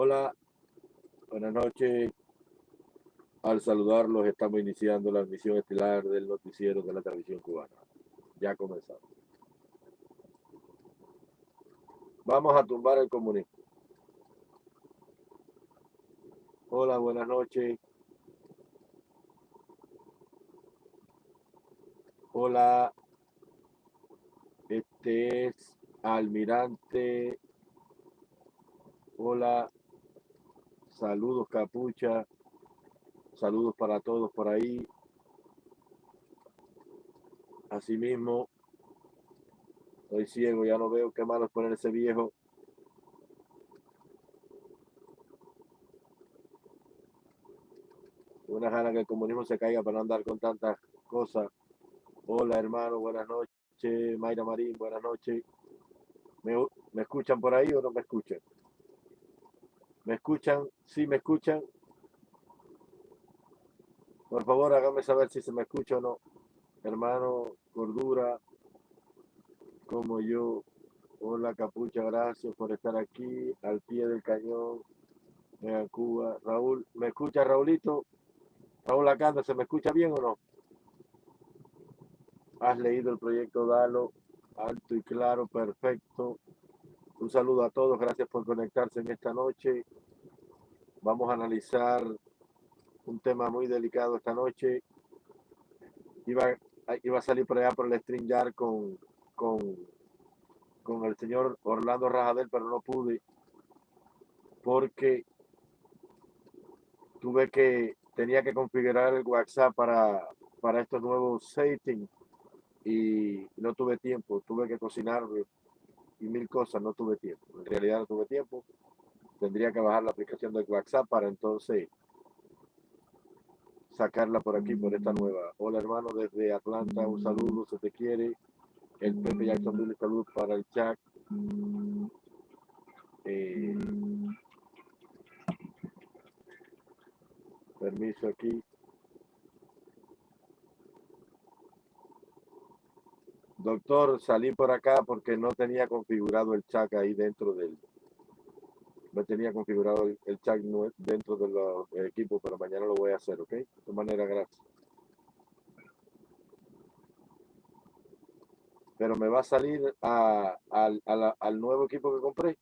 Hola, buenas noches. Al saludarlos, estamos iniciando la emisión estelar del noticiero de la televisión cubana. Ya comenzamos. Vamos a tumbar el comunismo. Hola, buenas noches. Hola, este es Almirante. Hola, saludos Capucha. Saludos para todos por ahí. Asimismo, estoy ciego, ya no veo qué malo es poner ese viejo. Una gana que el comunismo se caiga para no andar con tantas cosas. Hola hermano, buenas noches. Mayra Marín, buenas noches. ¿Me, ¿Me, escuchan por ahí o no me escuchan? ¿Me escuchan? ¿Sí me escuchan? Por favor, hágame saber si se me escucha o no. Hermano, cordura, como yo. Hola, Capucha, gracias por estar aquí, al pie del cañón, en Cuba. Raúl, ¿me escucha Raulito? Raúl Acanda, ¿se me escucha bien o no? Has leído el proyecto Dalo, alto y claro, perfecto. Un saludo a todos, gracias por conectarse en esta noche. Vamos a analizar un tema muy delicado esta noche. Iba, iba a salir por allá por el StreamYard con, con, con el señor Orlando Rajadel, pero no pude porque tuve que, tenía que configurar el WhatsApp para, para estos nuevos settings y no tuve tiempo, tuve que cocinar y mil cosas, no tuve tiempo. En realidad no tuve tiempo. Tendría que bajar la aplicación de WhatsApp para entonces sacarla por aquí, por esta nueva. Hola hermano, desde Atlanta, un saludo, se te quiere. El Pepe Jackson, salud para el chat. Eh, permiso aquí. Doctor, salí por acá porque no tenía configurado el chat ahí dentro del... No tenía configurado el, chat dentro de los equipos, pero mañana lo voy a hacer, ¿ok? De todas maneras, gracias. Pero me va a salir a, al nuevo equipo que compré.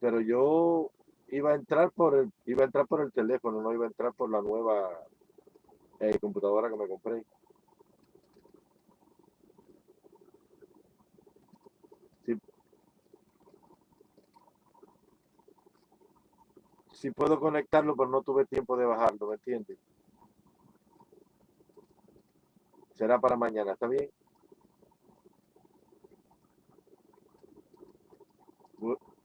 Pero yo iba a entrar por el iba a entrar por el teléfono, no iba a entrar por la nueva eh, computadora que me compré. Sí. sí puedo conectarlo, pero no tuve tiempo de bajarlo, ¿me entiendes? Será para mañana, ¿está bien?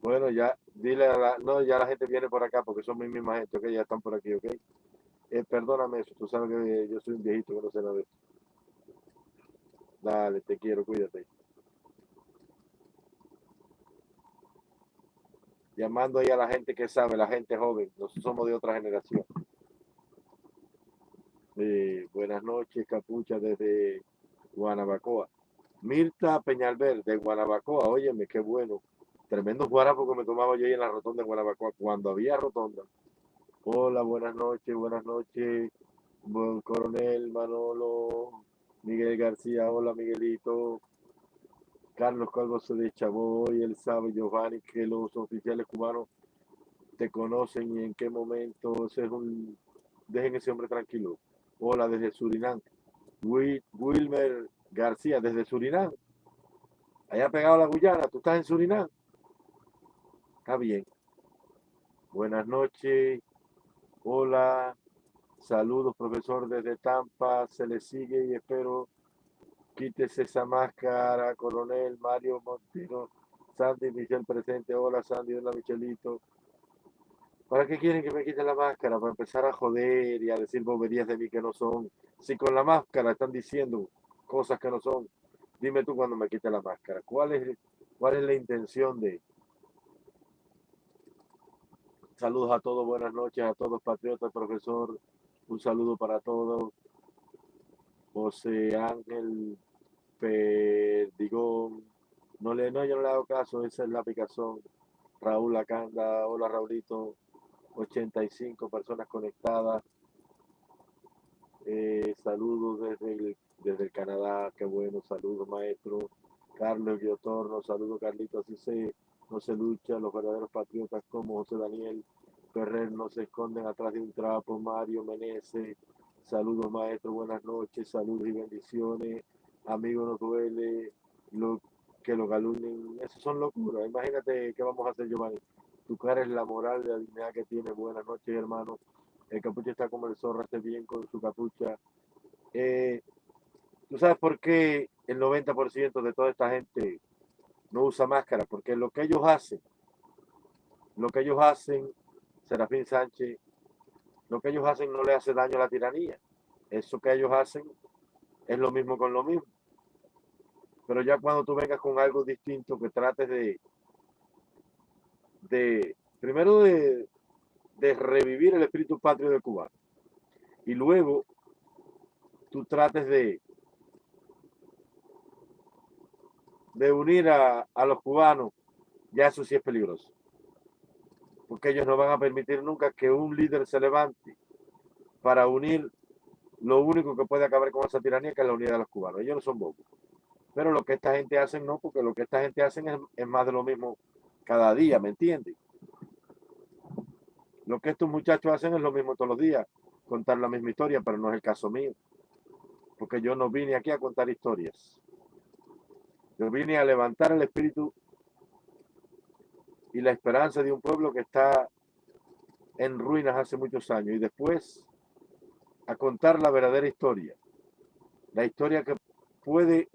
Bueno, ya, dile a la, no, ya la gente viene por acá porque son mi misma gente, ok, ya están por aquí, ok. Eh, perdóname eso, tú sabes que yo soy un viejito que no sé nada de eso. Dale, te quiero, cuídate. Llamando ahí a la gente que sabe, la gente joven, nosotros somos de otra generación. Buenas noches, Capucha, desde Guanabacoa. Mirta Peñalver, de Guanabacoa, óyeme, qué bueno. Tremendo guarapo que me tomaba yo ahí en la rotonda de Guanabacoa, cuando había rotonda. Hola, buenas noches, buenas noches, buen coronel Manolo, Miguel García, hola Miguelito, Carlos Calvo se deschavó y él sabe, Giovanni, que los oficiales cubanos te conocen y en qué momento, ese es un, dejen ese hombre tranquilo. Hola, desde Surinam, Wilmer García, desde Surinam, allá pegado la Guyana, tú estás en Surinam, está bien. Buenas noches. Hola, saludos profesor desde Tampa, se le sigue y espero quítese esa máscara, coronel Mario Montero, Sandy Michel presente, hola Sandy, hola Michelito. ¿Para qué quieren que me quite la máscara? Para empezar a joder y a decir boberías de mí que no son. Si con la máscara están diciendo cosas que no son, dime tú cuando me quite la máscara. ¿Cuál es, cuál es la intención de, Saludos a todos, buenas noches a todos, patriotas, profesor. Un saludo para todos. José Ángel Perdigón, No le, no, yo no le hago caso, esa es la picazón. Raúl Acanda, hola Raulito, 85 personas conectadas. Eh, saludos desde el, desde el Canadá, qué bueno, saludos maestro. Carlos Guiotorno, saludos Carlito, así se, no se lucha, los verdaderos patriotas como José Daniel Ferrer no se esconden atrás de un trapo, Mario Menezes, saludos maestro, buenas noches, saludos y bendiciones, amigo no duele, lo, que lo calumnien, eso son locuras, imagínate qué vamos a hacer Giovanni, tu cara es la moral, la dignidad que tiene, buenas noches hermano, el capucho está como el zorro, esté bien con su capucha. Eh, ¿Tú sabes por qué el 90% de toda esta gente no usa máscara? Porque lo que ellos hacen, lo que ellos hacen, Serafín Sánchez, lo que ellos hacen no le hace daño a la tiranía. Eso que ellos hacen es lo mismo con lo mismo. Pero ya cuando tú vengas con algo distinto, que trates de, de primero de, de revivir el espíritu patrio de Cuba. Y luego tú trates de, de unir a, a los cubanos, ya eso sí es peligroso. Porque ellos no van a permitir nunca que un líder se levante para unir lo único que puede acabar con esa tiranía, que es la unidad de los cubanos. Ellos no son bobos. Pero lo que esta gente hace no, porque lo que esta gente hace es, es más de lo mismo cada día, ¿me entiendes? Lo que estos muchachos hacen es lo mismo todos los días, contar la misma historia, pero no es el caso mío. Porque yo no vine aquí a contar historias. Yo vine a levantar el espíritu y la esperanza de un pueblo que está en ruinas hace muchos años y después a contar la verdadera historia. La historia que puede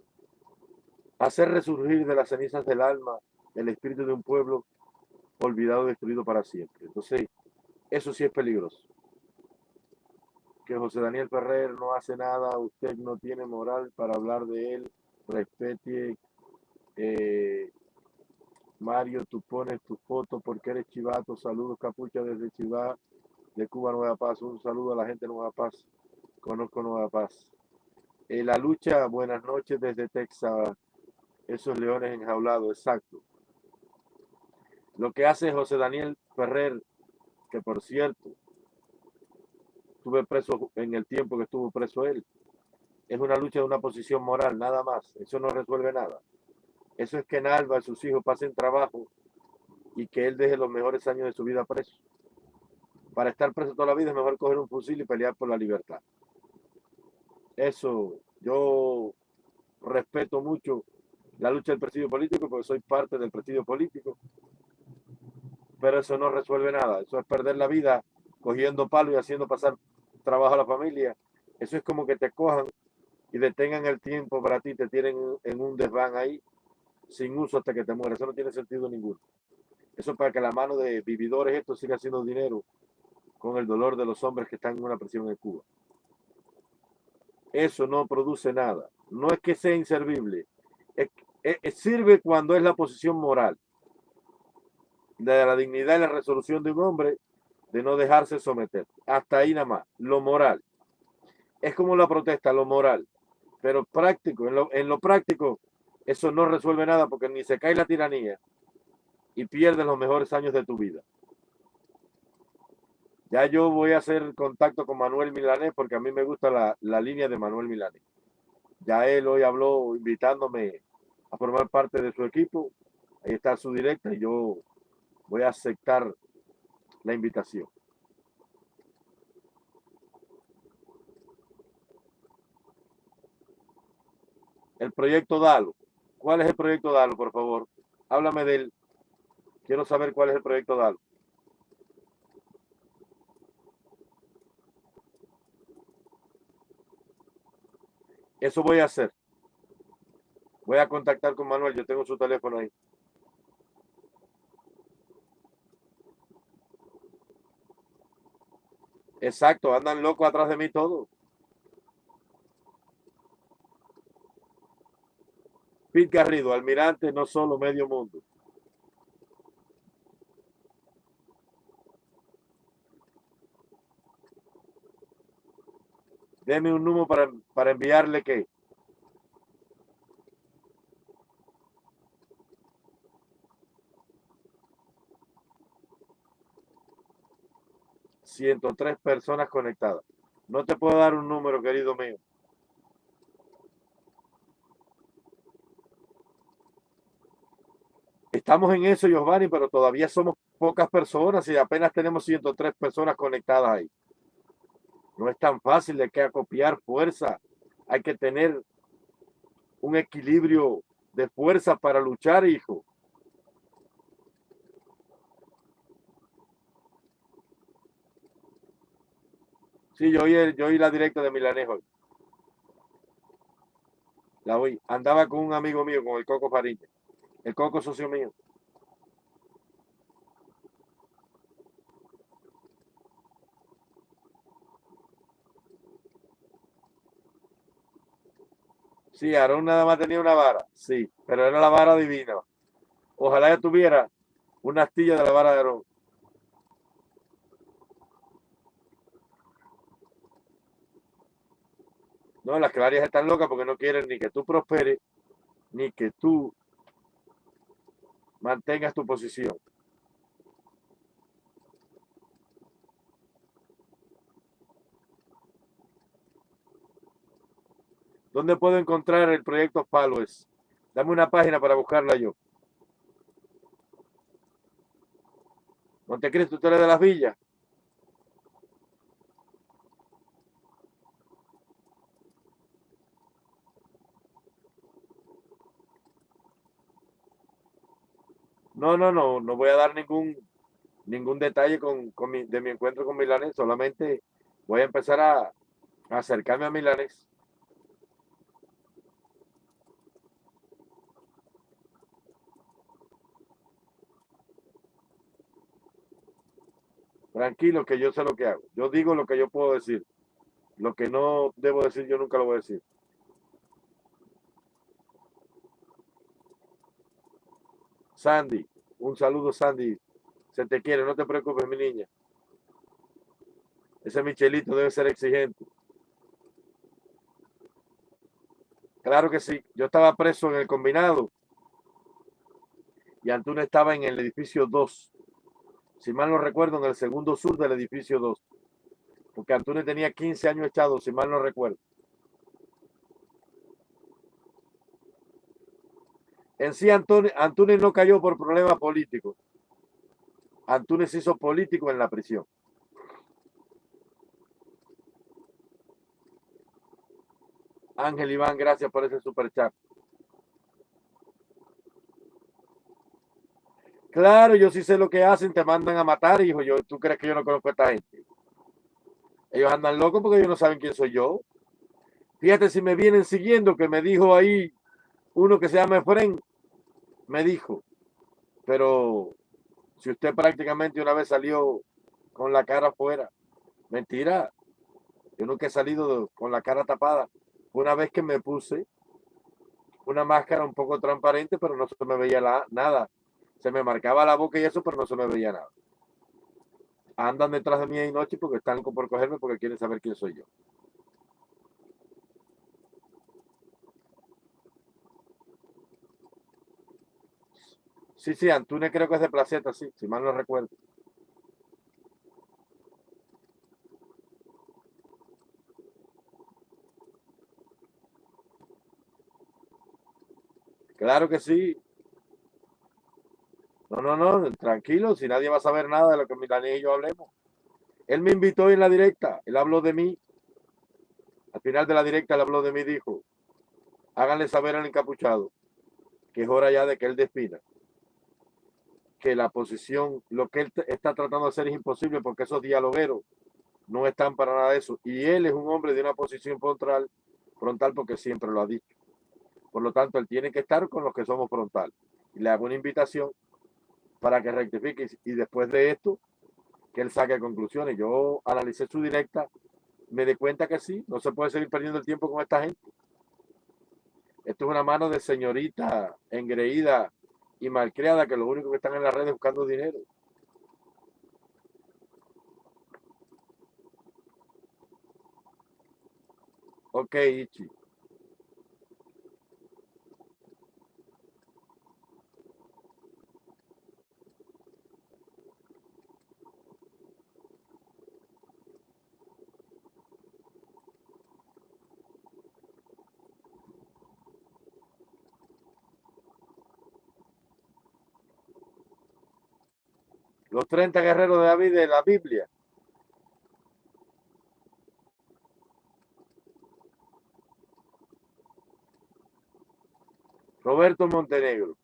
hacer resurgir de las cenizas del alma el espíritu de un pueblo olvidado, destruido para siempre. Entonces, eso sí es peligroso. Que José Daniel Ferrer no hace nada, usted no tiene moral para hablar de él, respete. Eh, Mario, tú pones tu foto porque eres chivato. Saludos, Capucha, desde Chivá, de Cuba, Nueva Paz. Un saludo a la gente de Nueva Paz. Conozco Nueva Paz. Eh, la lucha, buenas noches desde Texas. Esos leones enjaulados, exacto. Lo que hace José Daniel Ferrer que por cierto, estuve preso en el tiempo que estuvo preso él. Es una lucha de una posición moral, nada más. Eso no resuelve nada. Eso es que Nalva y sus hijos pasen trabajo y que él deje los mejores años de su vida preso. Para estar preso toda la vida es mejor coger un fusil y pelear por la libertad. Eso, yo respeto mucho la lucha del presidio político porque soy parte del presidio político pero eso no resuelve nada. Eso es perder la vida cogiendo palo y haciendo pasar trabajo a la familia. Eso es como que te cojan y detengan el tiempo para ti, te tienen en un desván ahí sin uso hasta que te mueras. Eso no tiene sentido ninguno. Eso es para que la mano de vividores esto siga haciendo dinero con el dolor de los hombres que están en una prisión en Cuba. Eso no produce nada. No es que sea inservible. sirve cuando es la posición moral de la dignidad y la resolución de un hombre de no dejarse someter. Hasta ahí nada más. Lo moral. Es como la protesta, lo moral. Pero práctico, en lo, en lo práctico, eso no resuelve nada porque ni se cae la tiranía y pierdes los mejores años de tu vida. Ya yo voy a hacer contacto con Manuel Milanés porque a mí me gusta la, la línea de Manuel Milanés. Ya él hoy habló invitándome a formar parte de su equipo. Ahí está su directa y yo voy a aceptar la invitación. El proyecto DALO. ¿Cuál es el proyecto DALO, por favor? Háblame de él. Quiero saber cuál es el proyecto DALO. Eso voy a hacer. Voy a contactar con Manuel. Yo tengo su teléfono ahí. Exacto, andan locos atrás de mí todos. Pete Garrido, almirante no solo medio mundo. Deme un número para, para enviarle que. tres personas conectadas. No te puedo dar un número, querido mío. Estamos en eso, Giovanni, pero todavía somos pocas personas y apenas tenemos 103 personas conectadas ahí. No es tan fácil de que acopiar fuerza. Hay que tener un equilibrio de fuerza para luchar, hijo. Sí, yo oí, yo oí la directa de Milanejo. La oí. Andaba con un amigo mío, con el Coco Fariña. El Coco socio mío. Sí, Aarón nada más tenía una vara, sí, pero era la vara divina. Ojalá ya tuviera una astilla de la vara de Aarón. No, las clarias están locas porque no quieren ni que tú prosperes, ni que tú mantengas tu posición. ¿Dónde puedo encontrar el proyecto Followers? Dame una página para buscarla yo. Montecristo, tú eres de las villas. No, no, no, no voy a dar ningún ningún detalle con, de mi encuentro con Milanes, solamente voy a empezar a, a acercarme a Milanes Tranquilo, que yo sé lo que hago. Yo digo lo que yo puedo decir. Lo que no debo decir, yo nunca lo voy a decir. Sandy, un saludo, Sandy. Se te quiere, no te preocupes, mi niña. Ese Michelito debe ser exigente. Claro que sí. Yo estaba preso en el combinado. Y Antunes estaba en el edificio 2 si mal no recuerdo, en el segundo sur del edificio 2. Porque Antunes tenía 15 años echado, si mal no recuerdo. En sí, Antunes, no cayó por problemas políticos. Antunes hizo político en la prisión. Ángel Iván, gracias por ese super chat. Claro, yo sí sé lo que hacen, te mandan a matar, hijo. ¿Tú crees que yo no conozco a esta gente? Ellos andan locos porque ellos no saben quién soy yo. Fíjate si me vienen siguiendo, que me dijo ahí uno que se llama Efren, me dijo, pero si usted prácticamente una vez salió con la cara afuera, mentira, yo nunca he salido con la cara tapada. Una vez que me puse una máscara un poco transparente, pero no se me veía nada se me marcaba la boca y eso, pero no se me veía nada. Andan detrás de mí y noche porque están por cogerme porque quieren saber quién soy yo. Sí, sí, Antunes creo que es de Placeta, sí, si mal no recuerdo. Claro que sí, no, no, no, tranquilo, si nadie va a saber nada de lo que Milaní y yo hablemos. Él me invitó en la directa, él habló de mí. Al final de la directa él habló de mí dijo, háganle saber al encapuchado que es hora ya de que él despida. Que la posición, lo que él está tratando de hacer es imposible porque esos dialogueros no están para nada de eso. Y él es un hombre de una posición frontal, frontal porque siempre lo ha dicho. Por lo tanto, él tiene que estar con los que somos frontal. Y le hago una invitación para que rectifique y después de esto que él saque conclusiones. Yo analicé su directa, me di cuenta que sí, no se puede seguir perdiendo el tiempo con esta gente. Esto es una mano de señorita engreída y malcriada que lo único que están en las redes buscando dinero. Ok, Ichi. Los 30 guerreros de David de la Biblia. Roberto Montenegro.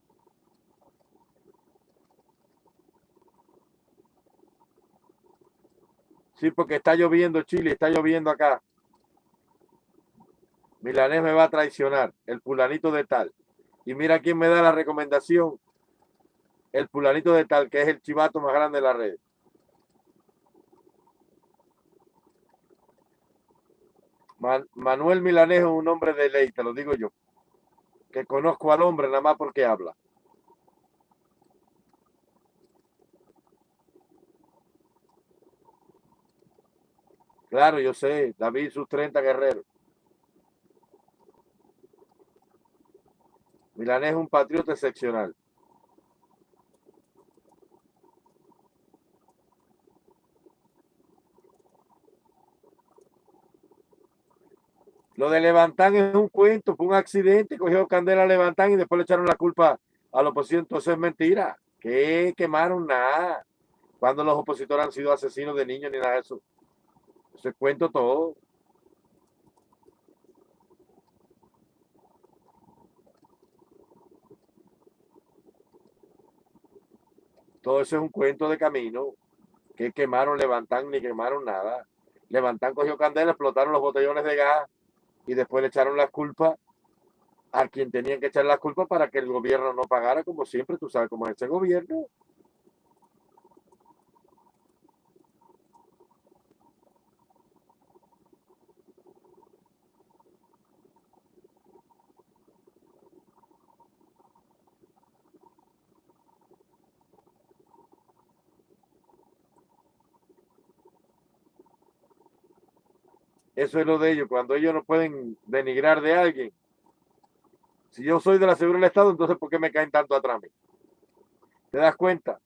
Sí, porque está lloviendo Chile, está lloviendo acá. Milanés me va a traicionar, el fulanito de tal. Y mira quién me da la recomendación. El fulanito de tal, que es el chivato más grande de la red. Manuel Milanés es un hombre de ley, te lo digo yo. Que conozco al hombre nada más porque habla. Claro, yo sé, David sus 30 guerreros. Milanés es un patriota excepcional. Lo de Levantán es un cuento, fue un accidente, cogió candela a Levantán y después le echaron la culpa a la oposición. Entonces es mentira. Que quemaron nada. Cuando los opositores han sido asesinos de niños ni nada de eso. Se cuento todo. Todo eso es un cuento de camino. Que quemaron, levantan ni quemaron nada. Levantan, cogió candela, explotaron los botellones de gas y después le echaron las culpas a quien tenían que echar las culpas para que el gobierno no pagara, como siempre, tú sabes cómo es ese gobierno. Eso es lo de ellos, cuando ellos no pueden denigrar de alguien. Si yo soy de la seguridad del Estado, entonces ¿por qué me caen tanto atrás? ¿Te das cuenta?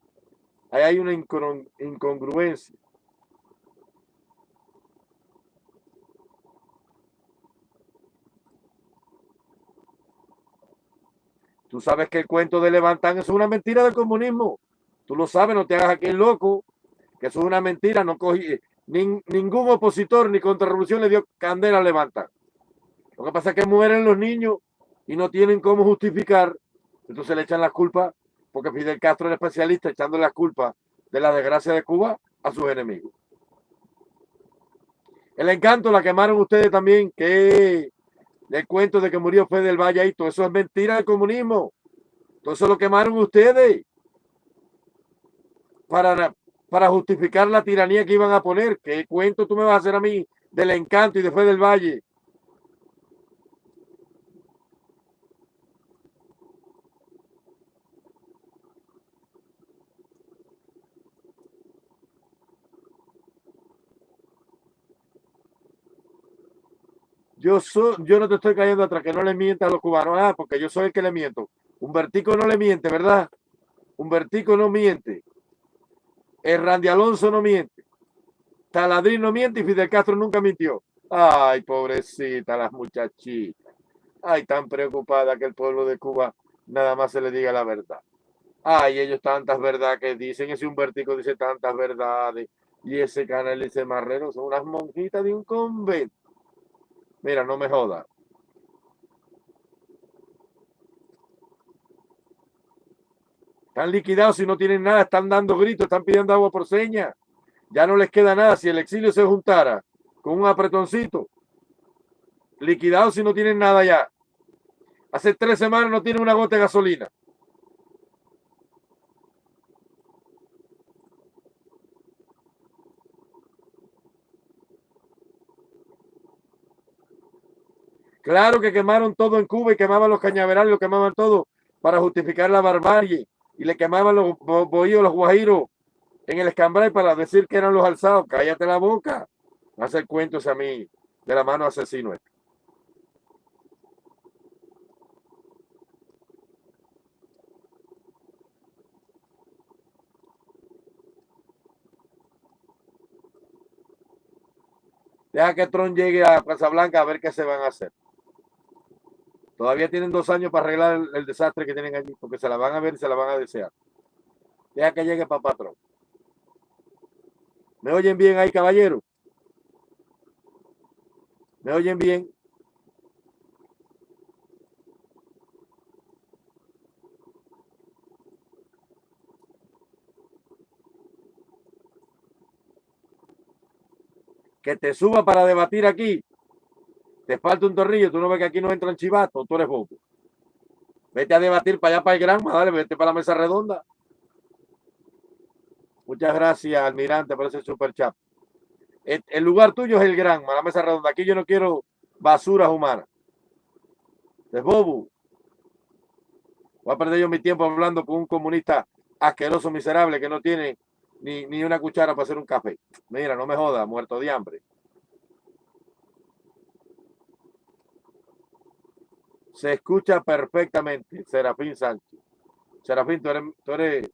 Ahí hay una incongruencia. Tú sabes que el cuento de Levantán es una mentira del comunismo. Tú lo sabes, no te hagas aquí el loco, que eso es una mentira. No cogí, ningún opositor ni contrarrevolución le dio candela a levantar. Lo que pasa es que mueren los niños y no tienen cómo justificar, entonces le echan las culpas, porque Fidel Castro era especialista echando las culpas de la desgracia de Cuba a sus enemigos. El encanto la quemaron ustedes también, que el cuento de que murió Fede del Valle y todo eso es mentira del comunismo. Todo lo quemaron ustedes para, para justificar la tiranía que iban a poner. ¿Qué cuento tú me vas a hacer a mí del encanto y después del valle? Yo, soy, yo no te estoy cayendo atrás, que no le miente a los cubanos, ah, porque yo soy el que le miento. Un vertico no le miente, ¿verdad? Un vertico no miente. El Randy Alonso no miente. Taladrín no miente y Fidel Castro nunca mintió. Ay, pobrecita las muchachitas. Ay, tan preocupada que el pueblo de Cuba nada más se le diga la verdad. Ay, ellos tantas verdades que dicen, ese Humbertico dice tantas verdades, y ese canal ese marrero son unas monjitas de un convento. Mira, no me joda. Están liquidados y no tienen nada, están dando gritos, están pidiendo agua por seña. Ya no les queda nada. Si el exilio se juntara con un apretoncito, liquidados y no tienen nada ya. Hace tres semanas no tienen una gota de gasolina. Claro que quemaron todo en Cuba y quemaban los cañaverales, lo quemaban todo para justificar la barbarie y le quemaban los bohíos, los guajiros en el escambray para decir que eran los alzados. Cállate la boca. No hacer cuentos a mí de la mano asesino. Deja que Tron llegue a Plaza Blanca a ver qué se van a hacer. Todavía tienen dos años para arreglar el, desastre que tienen allí, porque se la van a ver y se la van a desear. Deja que llegue para patrón. ¿Me oyen bien ahí, caballero? ¿Me oyen bien? que te suba para debatir aquí. Te falta un tornillo, tú no ves que aquí no entran chivatos, tú eres bobo. Vete a debatir para allá, para el Granma, dale, vete para la mesa redonda. Muchas gracias, almirante, por ese super chat. El, lugar tuyo es el Granma, la mesa redonda. Aquí yo no quiero basuras humanas. Es bobo. Voy a perder yo mi tiempo hablando con un comunista asqueroso, miserable, que no tiene ni, ni una cuchara para hacer un café. Mira, no me joda, muerto de hambre. Se escucha perfectamente, Serafín Sánchez. Serafín, tú eres, tú eres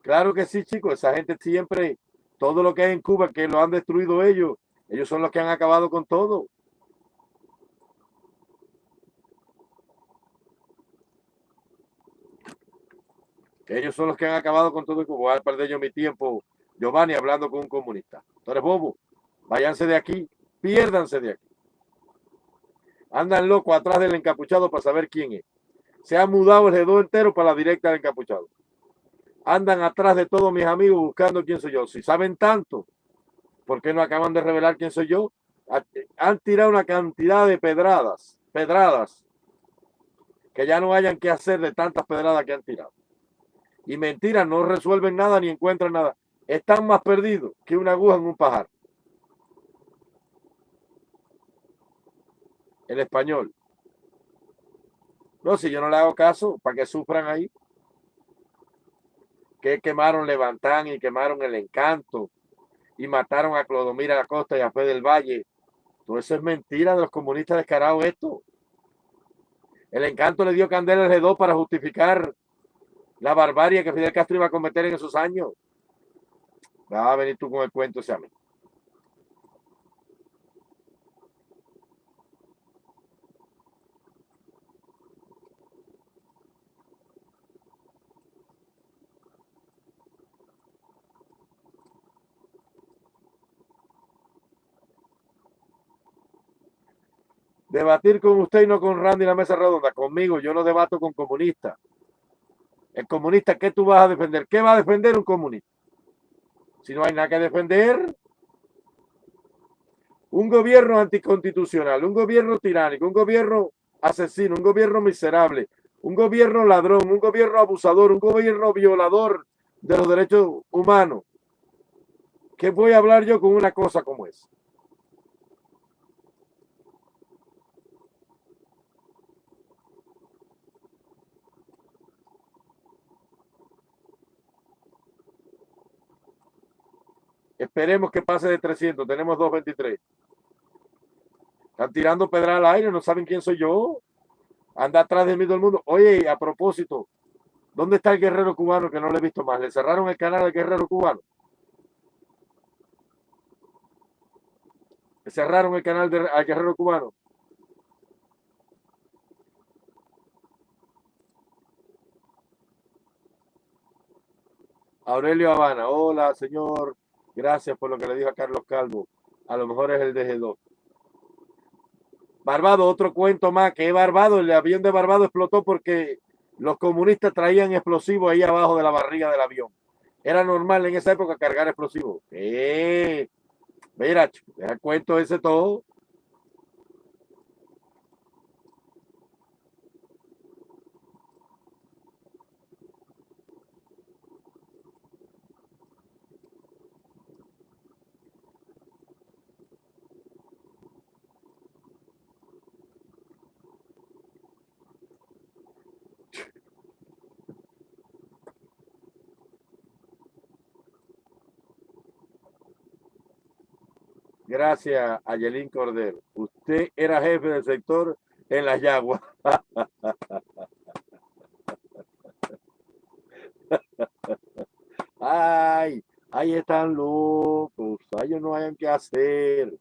Claro que sí, chicos. Esa gente siempre, todo lo que hay en Cuba, que lo han destruido ellos, ellos son los que han acabado con todo. Ellos son los que han acabado con todo. Voy a perder yo mi tiempo, Giovanni, hablando con un comunista. Tú eres bobo. Váyanse de aquí. Piérdanse de aquí. Andan locos atrás del encapuchado para saber quién es. Se ha mudado el dedo entero para la directa del encapuchado. Andan atrás de todos mis amigos buscando quién soy yo. Si saben tanto, ¿por qué no acaban de revelar quién soy yo? Han tirado una cantidad de pedradas, pedradas, que ya no hayan que hacer de tantas pedradas que han tirado y mentiras no resuelven nada ni encuentran nada. Están más perdidos que una aguja en un pajar. El español. No, si yo no le hago caso, para que sufran ahí. Que quemaron Levantán y quemaron el encanto y mataron a Clodomira la Costa y a Fe del Valle. Todo eso es mentira de los comunistas descarados esto. El encanto le dio candela al para justificar la barbarie que Fidel Castro iba a cometer en esos años. Va a venir tú con el cuento mí. Debatir con usted y no con Randy en la mesa redonda. Conmigo, yo no debato con comunistas. El comunista, ¿qué tú vas a defender? ¿Qué va a defender un comunista? Si no hay nada que defender, un gobierno anticonstitucional, un gobierno tiránico, un gobierno asesino, un gobierno miserable, un gobierno ladrón, un gobierno abusador, un gobierno violador de los derechos humanos. ¿Qué voy a hablar yo con una cosa como esa? Esperemos que pase de 300. Tenemos 223. Están tirando pedra al aire. No saben quién soy yo. Anda atrás de mí todo el mundo. Oye, a propósito, ¿dónde está el guerrero cubano que no le he visto más? ¿Le cerraron el canal al guerrero cubano? ¿Le cerraron el canal al guerrero cubano? Aurelio Habana, hola señor Gracias por lo que le dijo a Carlos Calvo. A lo mejor es el DG2. Barbado, otro cuento más, que Barbado, el avión de Barbado explotó porque los comunistas traían explosivos ahí abajo de la barriga del avión. Era normal en esa época cargar explosivos. Eh, mira, el cuento ese todo. Gracias, Ayelín Cordero. Usted era jefe del sector en las yaguas. Ay, ahí están locos. Ellos no hayan que hacer.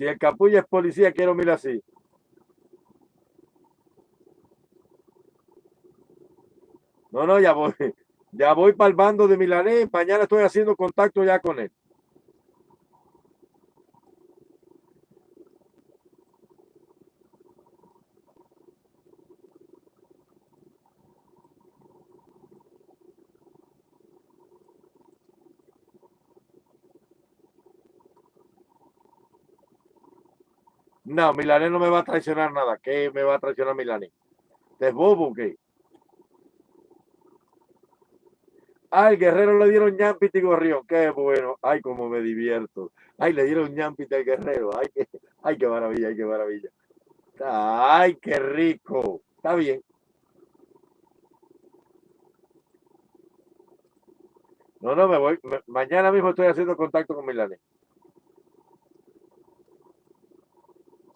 Si el capulla es policía, quiero mirar así. No, no, ya voy. Ya voy para el bando de Milanés. Mañana estoy haciendo contacto ya con él. No, Milanés no me va a traicionar nada. ¿Qué me va a traicionar Milanés? ¿Es bobo qué? Ay, Guerrero le dieron ñampita y gorrión. Qué bueno. Ay, cómo me divierto. Ay, le dieron ñampita al Guerrero. Ay, qué, ay, qué maravilla, ay, qué maravilla. Ay, qué rico. Está bien. No, no, me voy. mañana mismo estoy haciendo contacto con Milanés.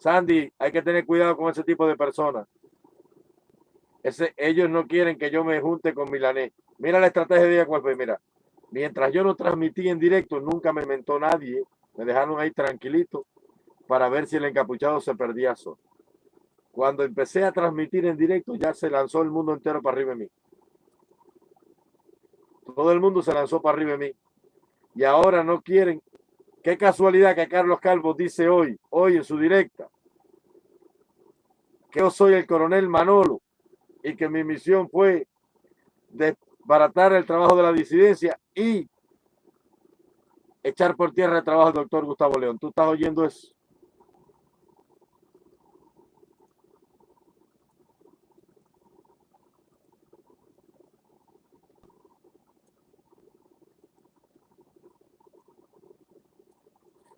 Sandy, hay que tener cuidado con ese tipo de personas. Ese, ellos no quieren que yo me junte con Milanés. Mira la estrategia de fue. Mira, mientras yo no transmití en directo, nunca me mentó nadie. Me dejaron ahí tranquilito para ver si el encapuchado se perdía solo. Cuando empecé a transmitir en directo, ya se lanzó el mundo entero para arriba de mí. Todo el mundo se lanzó para arriba de mí. Y ahora no quieren. Qué casualidad que Carlos Calvo dice hoy, hoy en su directa, que yo soy el coronel Manolo y que mi misión fue desbaratar el trabajo de la disidencia y echar por tierra el trabajo del doctor Gustavo León. ¿Tú estás oyendo eso?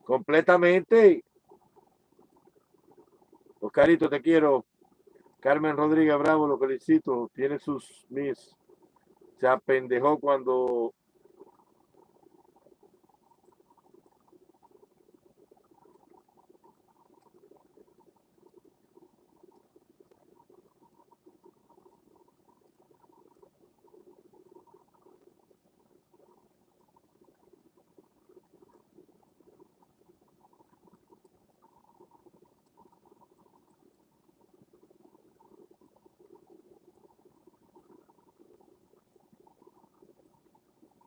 Completamente. Oscarito, te quiero. Carmen Rodríguez Bravo, lo felicito. Tiene sus mis. Se apendejó cuando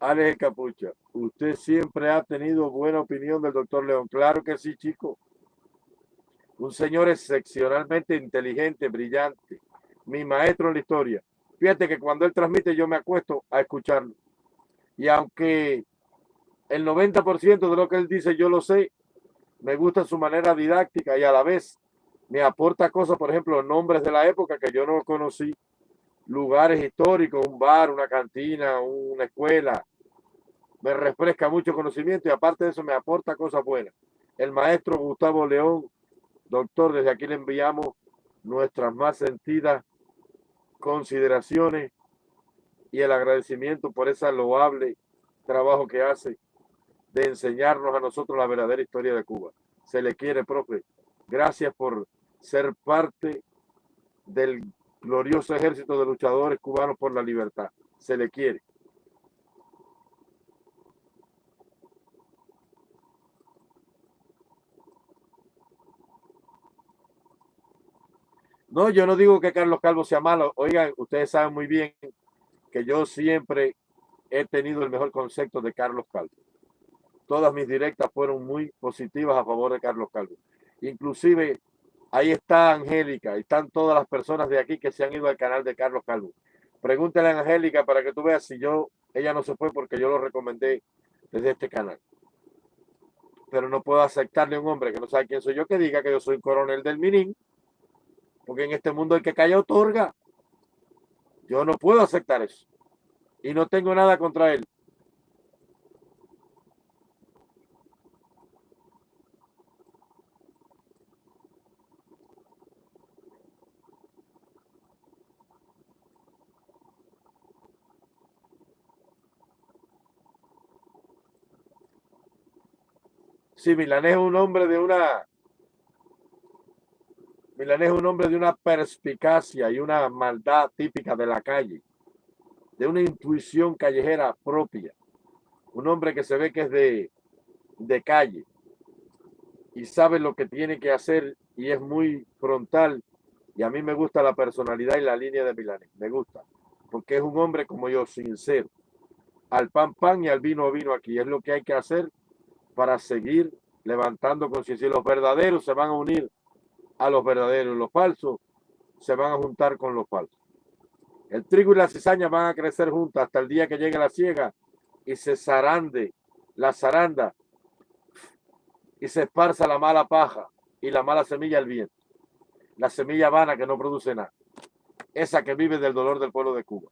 Alex Capucha, usted siempre ha tenido buena opinión del doctor León. Claro que sí, chico. Un señor excepcionalmente inteligente, brillante. Mi maestro en la historia. Fíjate que cuando él transmite yo me acuesto a escucharlo. Y aunque el 90% de lo que él dice yo lo sé, me gusta su manera didáctica y a la vez me aporta cosas, por ejemplo, nombres de la época que yo no conocí, lugares históricos, un bar, una cantina, una escuela, me refresca mucho conocimiento y aparte de eso me aporta cosas buenas. El maestro Gustavo León, doctor, desde aquí le enviamos nuestras más sentidas consideraciones y el agradecimiento por ese loable trabajo que hace de enseñarnos a nosotros la verdadera historia de Cuba. Se le quiere, profe. Gracias por ser parte del glorioso ejército de luchadores cubanos por la libertad. Se le quiere. No, yo no digo que Carlos Calvo sea malo. Oigan, ustedes saben muy bien que yo siempre he tenido el mejor concepto de Carlos Calvo. Todas mis directas fueron muy positivas a favor de Carlos Calvo. Inclusive ahí está Angélica, están todas las personas de aquí que se han ido al canal de Carlos Calvo. Pregúntale a Angélica para que tú veas si yo, ella no se fue porque yo lo recomendé desde este canal. Pero no puedo aceptarle a un hombre que no sabe quién soy yo que diga que yo soy coronel del Minín en este mundo el que calla otorga. Yo no puedo aceptar eso. Y no tengo nada contra él. Si Milanés es un hombre de una Milanés es un hombre de una perspicacia y una maldad típica de la calle, de una intuición callejera propia. Un hombre que se ve que es de, de calle. y sabe lo que tiene que hacer y es muy frontal. Y a mí me gusta la personalidad y la línea de Milanes, me gusta, porque es un hombre como yo, sincero, al pan pan y al vino vino aquí. Es lo que hay que hacer para seguir levantando conciencia. Y los verdaderos se van a unir a los verdaderos, los falsos se van a juntar con los falsos. El trigo y la cizaña van a crecer juntas hasta el día que llegue la ciega y se zarande la zaranda y se esparza la mala paja y la mala semilla al viento. La semilla vana que no produce nada. Esa que vive del dolor del pueblo de Cuba.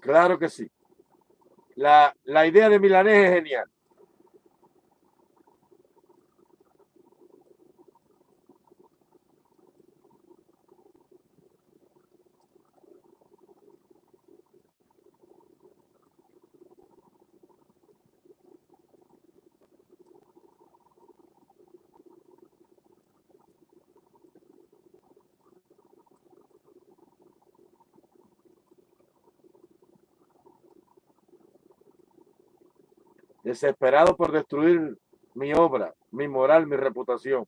Claro que sí. La, la idea de Milanés es genial. Desesperado por destruir mi obra, mi moral, mi reputación.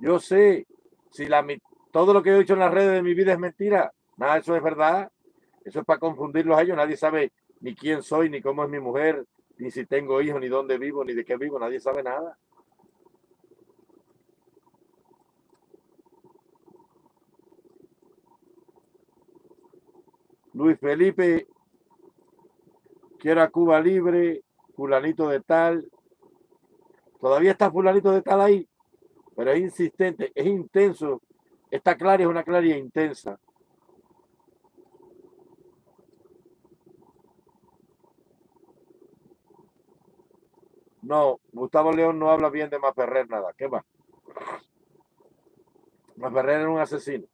Yo sé, si la, todo lo que he dicho en las redes de mi vida es mentira. Nada, eso es verdad. Eso es para confundirlos a ellos. Nadie sabe ni quién soy, ni cómo es mi mujer, ni si tengo hijos, ni dónde vivo, ni de qué vivo. Nadie sabe nada. Luis Felipe, quiero a Cuba libre, fulanito de tal. Todavía está fulanito de tal ahí, pero es insistente, es intenso esta claria es una claria intensa. No, Gustavo León no habla bien de Maferrer nada. ¿Qué va? Maferrer era un asesino.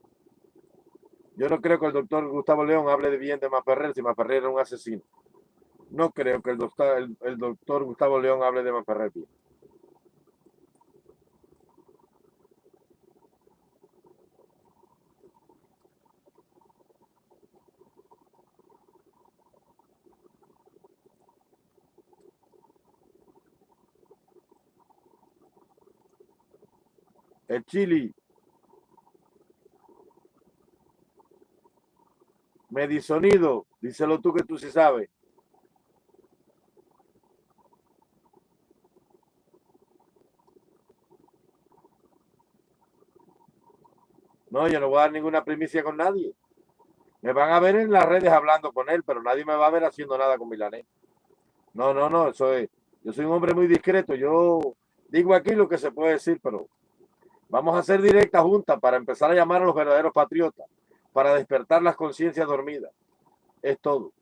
Yo no creo que el doctor Gustavo León hable de bien de Maferrer si Maferrer era un asesino. No creo que el doctor, el doctor Gustavo León hable de Maferrer bien. El chili. Medisonido, díselo tú que tú sí sabes. No, yo no voy a dar ninguna primicia con nadie. Me van a ver en las redes hablando con él, pero nadie me va a ver haciendo nada con Milanés. No, no, no, eso es. Yo soy un hombre muy discreto. Yo digo aquí lo que se puede decir, pero Vamos a hacer directa junta para empezar a llamar a los verdaderos patriotas, para despertar las conciencias dormidas. Es todo.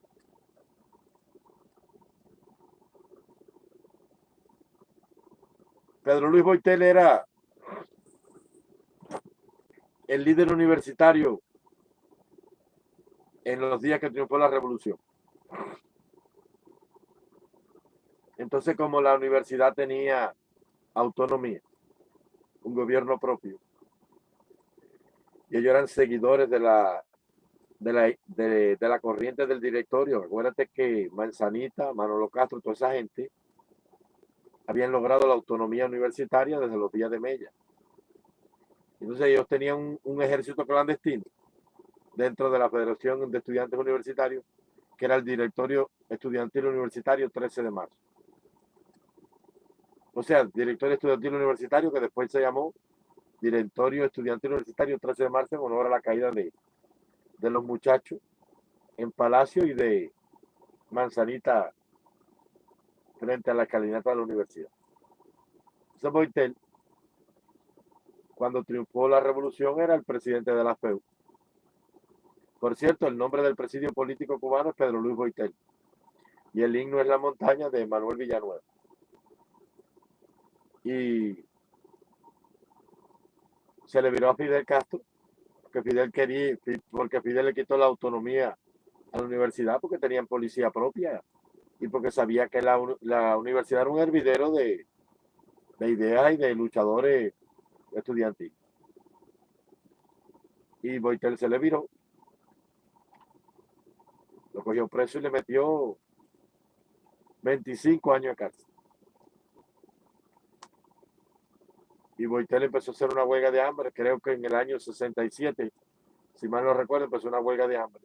Pedro Luis Boitel era el líder universitario en los días que triunfó la revolución. Entonces, como la universidad tenía autonomía, un gobierno propio. Y ellos eran seguidores de la, de la, de, la corriente del directorio. Acuérdate que Manzanita, Manolo Castro, toda esa gente habían logrado la autonomía universitaria desde los días de Mella. Entonces ellos tenían un, un, ejército clandestino dentro de la Federación de Estudiantes Universitarios, que era el directorio estudiantil universitario 13 de marzo o sea, director estudiantil universitario que después se llamó directorio estudiantil universitario 13 de marzo en honor a la caída de, de los muchachos en Palacio y de Manzanita frente a la escalinata de la universidad. Ese Boitel, cuando triunfó la revolución, era el presidente de la FEU. Por cierto, el nombre del presidio político cubano es Pedro Luis Boitel. Y el himno es La Montaña de Manuel Villanueva. Y se le viró a Fidel Castro, que Fidel quería, porque Fidel le quitó la autonomía a la universidad porque tenían policía propia y porque sabía que la, universidad era un hervidero de, de ideas y de luchadores estudiantiles. Y Boitel se le viró. Lo cogió preso y le metió 25 años de cárcel. Y Boitel empezó a hacer una huelga de hambre, creo que en el año 67, si mal no recuerdo, empezó una huelga de hambre.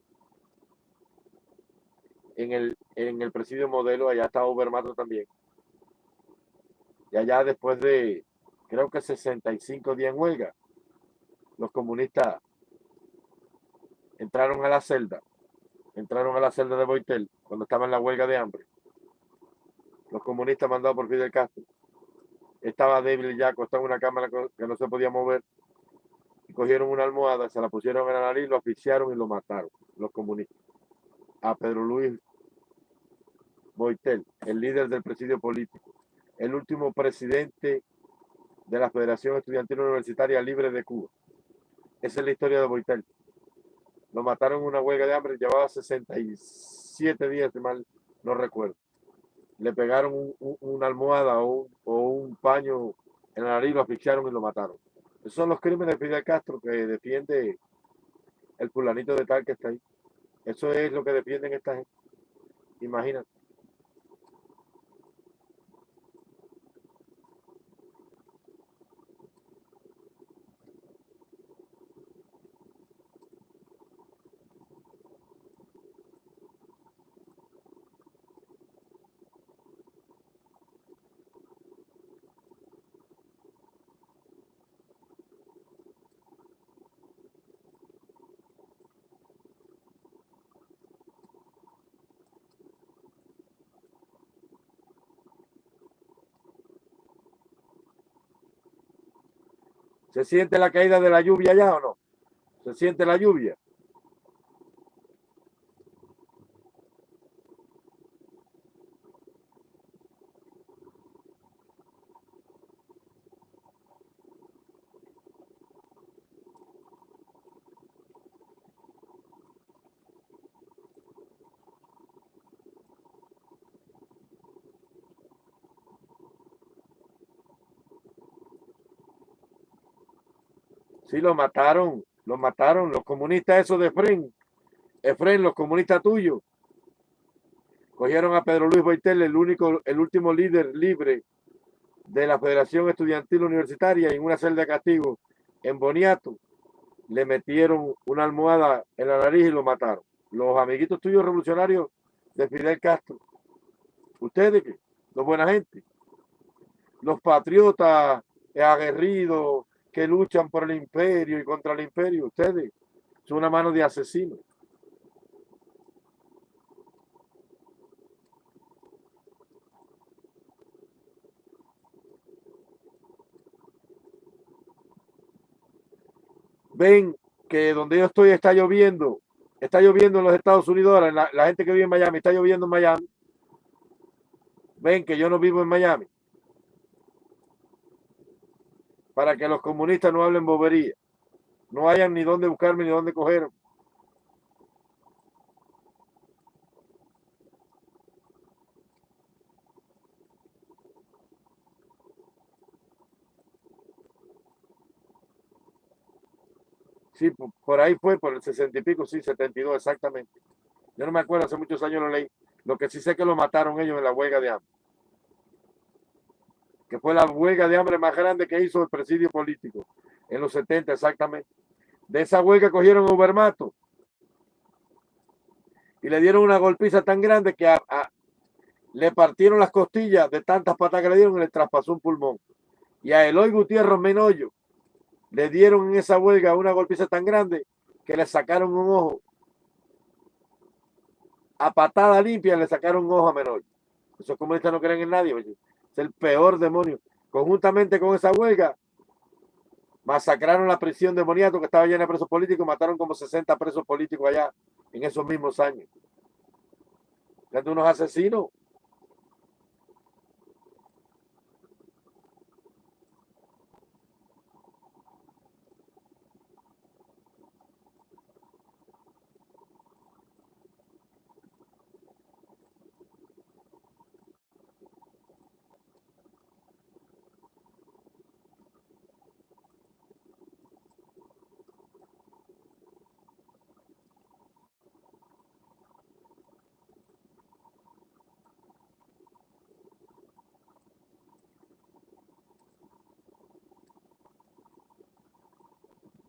En el, en el presidio modelo, allá estaba Ubermato también. Y allá después de, creo que 65 días en huelga, los comunistas entraron a la celda, entraron a la celda de Boitel cuando estaba en la huelga de hambre. Los comunistas mandados por Fidel Castro. Estaba débil ya, acostado en una cámara que no se podía mover. Y cogieron una almohada, se la pusieron en la nariz, lo asfixiaron y lo mataron, los comunistas. A Pedro Luis Boitel, el líder del presidio político, el último presidente de la Federación Estudiantil Universitaria Libre de Cuba. Esa es la historia de Boitel. Lo mataron en una huelga de hambre, llevaba 67 días, mal no recuerdo. Le pegaron una almohada o un, paño en la nariz, lo asfixiaron y lo mataron. Esos son los crímenes de Fidel Castro que defiende el fulanito de tal que está ahí. Eso es lo que defienden esta gente. Imagínate. ¿Se siente la caída de la lluvia ya o no? ¿Se siente la lluvia? Sí, lo mataron, lo mataron, los comunistas esos de Efren. Efren, los comunistas tuyos. Cogieron a Pedro Luis Boitel, el único, el último líder libre de la Federación Estudiantil Universitaria en una celda de castigo en Boniato. Le metieron una almohada en la nariz y lo mataron. Los amiguitos tuyos revolucionarios de Fidel Castro. Ustedes, los buena gente, los patriotas aguerridos, que luchan por el imperio y contra el imperio. Ustedes son una mano de asesinos. Ven que donde yo estoy está lloviendo. Está lloviendo en los Estados Unidos. La, la gente que vive en Miami está lloviendo en Miami. Ven que yo no vivo en Miami para que los comunistas no hablen bobería. No hayan ni dónde buscarme ni dónde coger. Sí, por ahí fue, por el sesenta y pico, sí, setenta y dos, exactamente. Yo no me acuerdo, hace muchos años lo leí. Lo que sí sé que lo mataron ellos en la huelga de hambre que fue la huelga de hambre más grande que hizo el presidio político, en los 70 exactamente. De esa huelga cogieron a Ubermato y le dieron una golpiza tan grande que le partieron las costillas de tantas patas que le dieron y le traspasó un pulmón. Y a Eloy Gutiérrez Menoyo le dieron en esa huelga una golpiza tan grande que le sacaron un ojo. A patada limpia le sacaron un ojo a Menoyo. Esos comunistas no creen en nadie. Oye el peor demonio. Conjuntamente con esa huelga, masacraron la prisión de Moniato que estaba llena de presos políticos, mataron como 60 presos políticos allá en esos mismos años. Eran unos asesinos.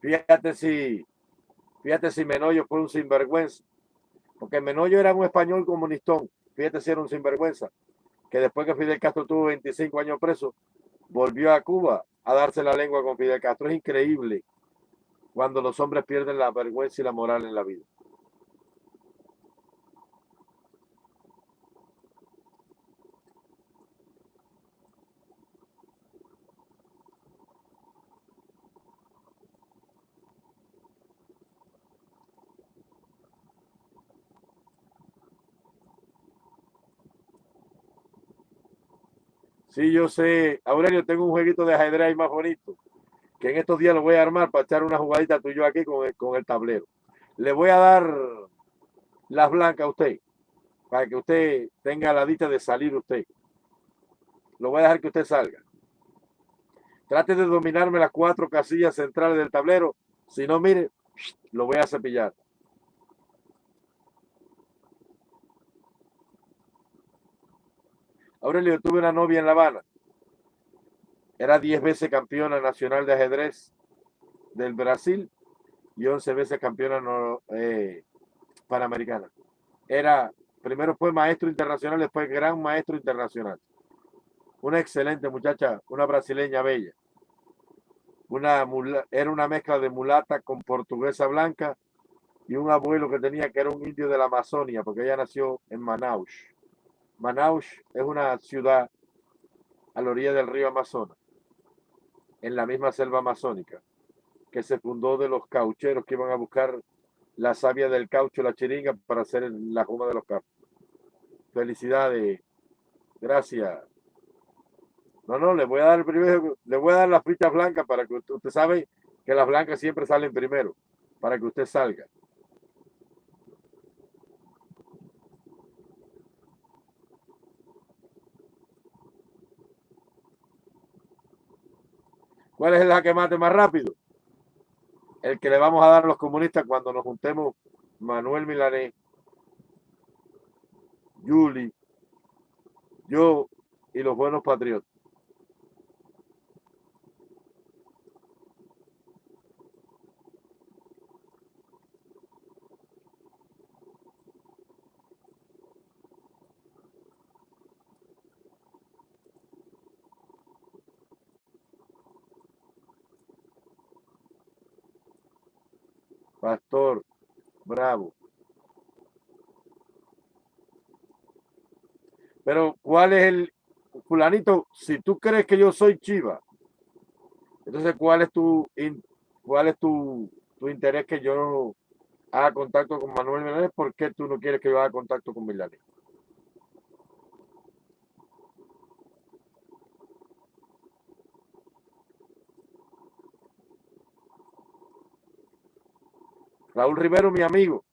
Fíjate si, fíjate si Menoyo fue un sinvergüenza. Porque Menoyo era un español comunistón. Fíjate si era un sinvergüenza. Que después que Fidel Castro tuvo 25 años preso, volvió a Cuba a darse la lengua con Fidel Castro. Es increíble cuando los hombres pierden la vergüenza y la moral en la vida. Sí, yo sé. Aurelio, tengo un jueguito de ajedrez más bonito, que en estos días lo voy a armar para echar una jugadita tuyo aquí con el, con el tablero. Le voy a dar las blancas a usted, para que usted tenga la dicha de salir usted. Lo voy a dejar que usted salga. Trate de dominarme las cuatro casillas centrales del tablero. Si no, mire, lo voy a cepillar. Aurelio, tuve una novia en La Habana. Era 10 veces campeona nacional de ajedrez del Brasil y 11 veces campeona eh, panamericana. Era, primero fue maestro internacional, después gran maestro internacional. Una excelente muchacha, una brasileña bella. Una, era una mezcla de mulata con portuguesa blanca y un abuelo que tenía que era un indio de la Amazonia, porque ella nació en Manaus. Manaus es una ciudad a la orilla del río Amazonas, en la misma selva amazónica, que se fundó de los caucheros que iban a buscar la savia del caucho, la chiringa, para hacer la juma de los campos. Felicidades. Gracias. No, no, le voy a dar primero, le voy a dar las fichas blancas para que usted, usted sabe que las blancas siempre salen primero, para que usted salga. ¿Cuál es la que mate más rápido? El que le vamos a dar a los comunistas cuando nos juntemos Manuel Milanés, Yuli, yo y los buenos patriotas. Pastor, bravo. Pero, ¿cuál es el fulanito? Si tú crees que yo soy Chiva, entonces, ¿cuál es tu, cuál es tu, tu interés que yo haga contacto con Manuel Menéndez? ¿Por qué tú no quieres que yo haga contacto con Milani? Raúl Rivero, mi amigo.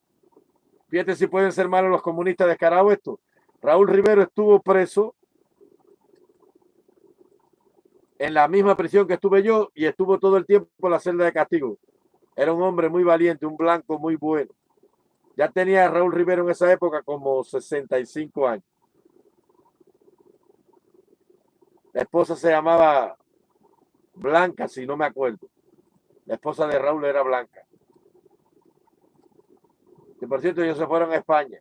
Fíjate si pueden ser malos los comunistas descarados esto. Raúl Rivero estuvo preso en la misma prisión que estuve yo y estuvo todo el tiempo en la celda de castigo. Era un hombre muy valiente, un blanco muy bueno. Ya tenía Raúl Rivero en esa época como 65 años. La esposa se llamaba Blanca, si no me acuerdo. La esposa de Raúl era Blanca que por cierto ellos se fueron a España.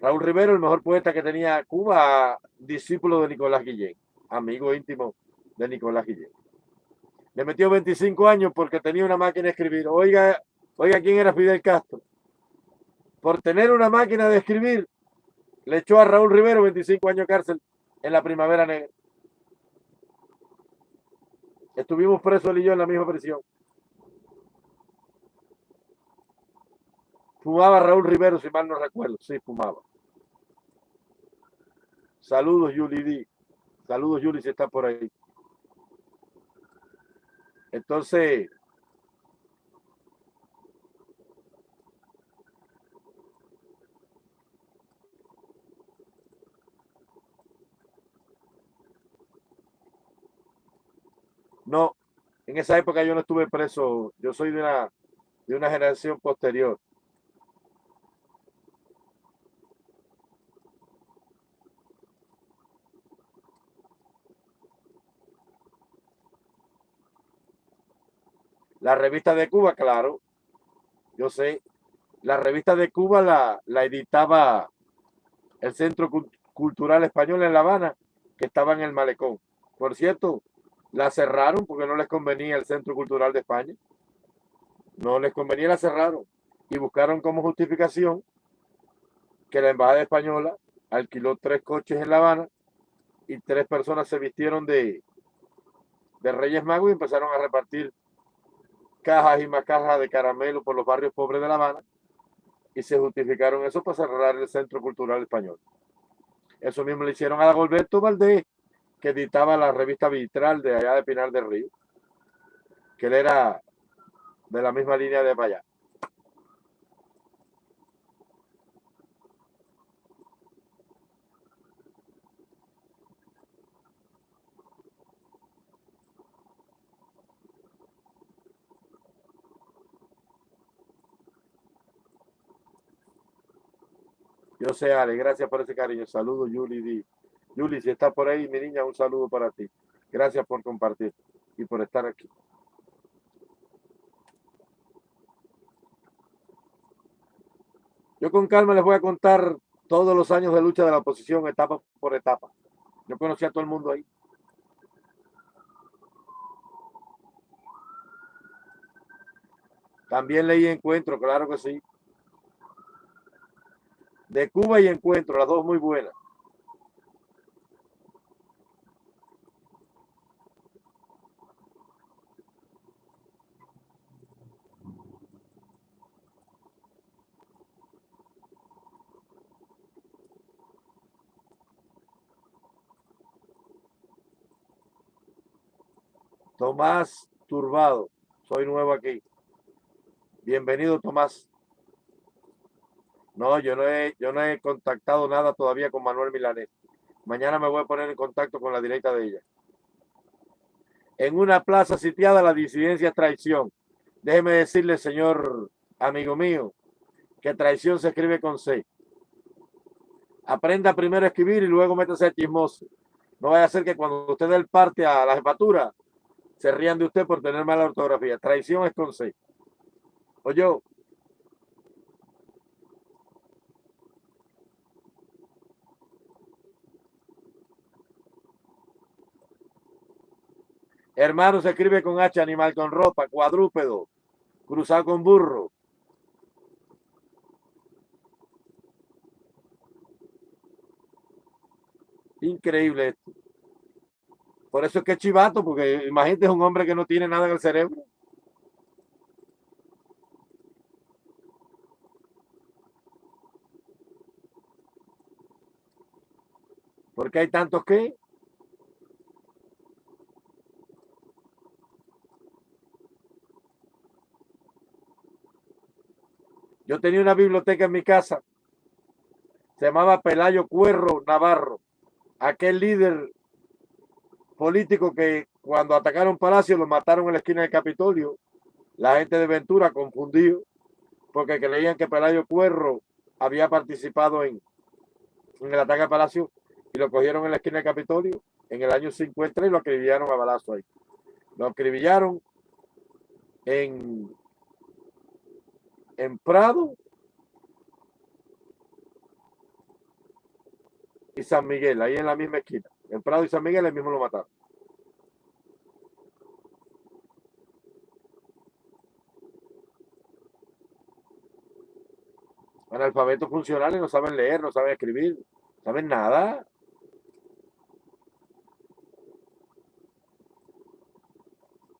Raúl Rivero, el mejor poeta que tenía Cuba, discípulo de Nicolás Guillén, amigo íntimo de Nicolás Guillén. Le metió 25 años porque tenía una máquina de escribir. Oiga, oiga, ¿quién era Fidel Castro? Por tener una máquina de escribir, le echó a Raúl Rivero 25 años de cárcel en la Primavera Negra. Estuvimos presos él y yo en la misma prisión. Fumaba Raúl Rivero, si mal no recuerdo. Sí, fumaba. Saludos, Yuli D. Saludos, Yuli, si está por ahí. Entonces, no, en esa época yo no estuve preso. Yo soy de una, de una generación posterior. La revista de Cuba, claro. Yo sé. La revista de Cuba la, la editaba el Centro Cultural Español en La Habana, que estaba en el Malecón. Por cierto, la cerraron porque no les convenía el Centro Cultural de España. No les convenía, la cerraron. Y buscaron como justificación que la Embajada Española alquiló tres coches en La Habana y tres personas se vistieron de, de Reyes Magos y empezaron a repartir cajas y más cajas de caramelo por los barrios pobres de La Habana y se justificaron eso para cerrar el Centro Cultural Español. Eso mismo le hicieron a Golberto Valdés, que editaba la revista Vitral de allá de Pinar del Río, que él era de la misma línea de allá. Yo sé, Ale, gracias por ese cariño. Saludos, Yuli. Yuli, si estás por ahí, mi niña, un saludo para ti. Gracias por compartir y por estar aquí. Yo con calma les voy a contar todos los años de lucha de la oposición, etapa por etapa. Yo conocí a todo el mundo ahí. También leí Encuentro, claro que sí de Cuba y Encuentro, las dos muy buenas. Tomás Turbado, soy nuevo aquí. Bienvenido, Tomás. No, yo no he, yo no he contactado nada todavía con Manuel Milanés. Mañana me voy a poner en contacto con la directa de ella. En una plaza sitiada la disidencia es traición. Déjeme decirle, señor amigo mío, que traición se escribe con C. Aprenda primero a escribir y luego métase a chismoso. No vaya a ser que cuando usted dé el parte a la jefatura, se rían de usted por tener mala ortografía. Traición es con C. O Hermano se escribe con H, animal con ropa, cuadrúpedo, cruzado con burro. Increíble esto. Por eso es que es chivato, porque imagínate un hombre que no tiene nada en el cerebro. Porque hay tantos que Yo tenía una biblioteca en mi casa. Se llamaba Pelayo Cuerro Navarro. Aquel líder político que cuando atacaron Palacio lo mataron en la esquina del Capitolio. La gente de Ventura confundido porque creían que Pelayo Cuerro había participado en, el ataque al Palacio y lo cogieron en la esquina del Capitolio en el año 50 y lo acribillaron a balazo ahí. Lo acribillaron en en Prado y San Miguel, ahí en la misma esquina. En Prado y San Miguel, el mismo lo mataron. Analfabetos funcionales no saben leer, no saben escribir, no saben nada.